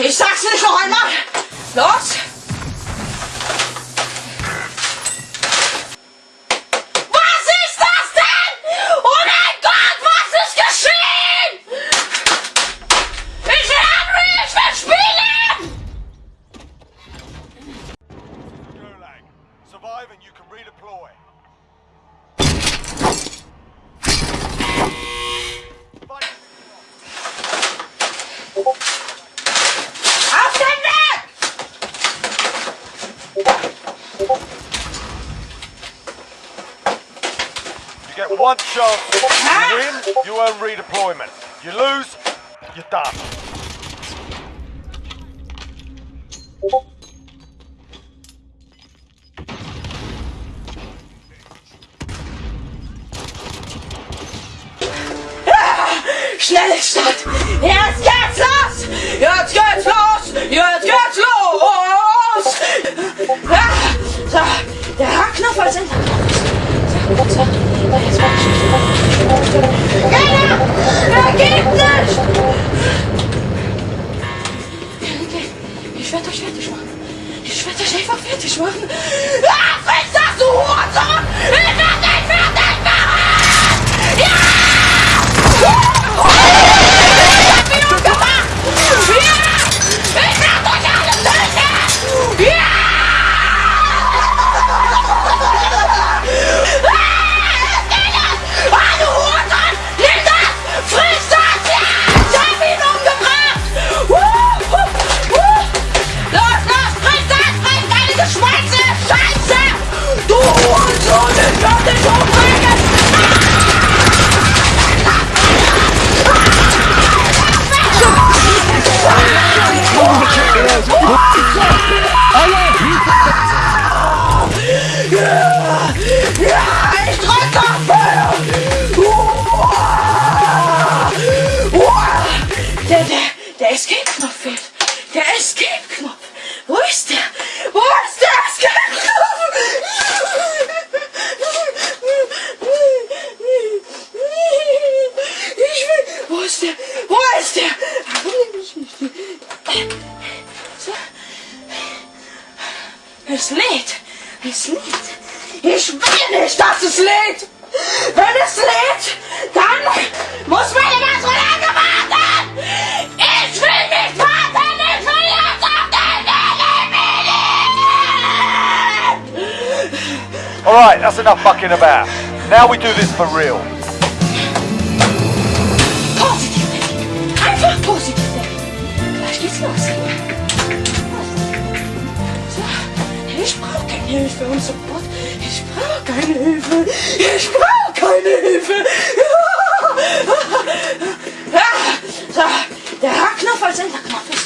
Ich sag's nicht noch einmal. Los! Was ist das denn? Oh mein Gott, was ist geschehen? Ich will Henry, ich will! Gulag. Survive and you can redeploy. One. You win, you earn redeployment. You lose, you're done. Ah! Schnell Stadt! Ich werde euch einfach fertig machen. Ah, friss du Hurensohn! Ja, ich drück auf Feuer! Uah! Uah! Der, der, der Escape-Knopf fehlt. Der Escape-Knopf. Wo ist der? Wo ist der Escape-Knopf? Ich will, wo ist der? Wo ist der? So. Es lädt. Es lädt. Ich will nicht, dass es lädt. Wenn es lädt, dann muss meine ganze lange warten. Ich will nicht warten. Ich will jetzt auf den Eliminieren. Alright, that's enough fucking about. Now we do this for real. Positiv denken. Einfach positiv denken. Gleich geht's los. Ich brauche keine Hilfe und Support. Ich brauche keine Hilfe. Ich brauche keine Hilfe. Der H-Knopf als Enterknopf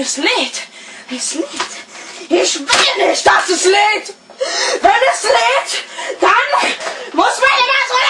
Es lädt. Es lädt. Ich will nicht, dass es lädt. Wenn es lädt, dann muss meine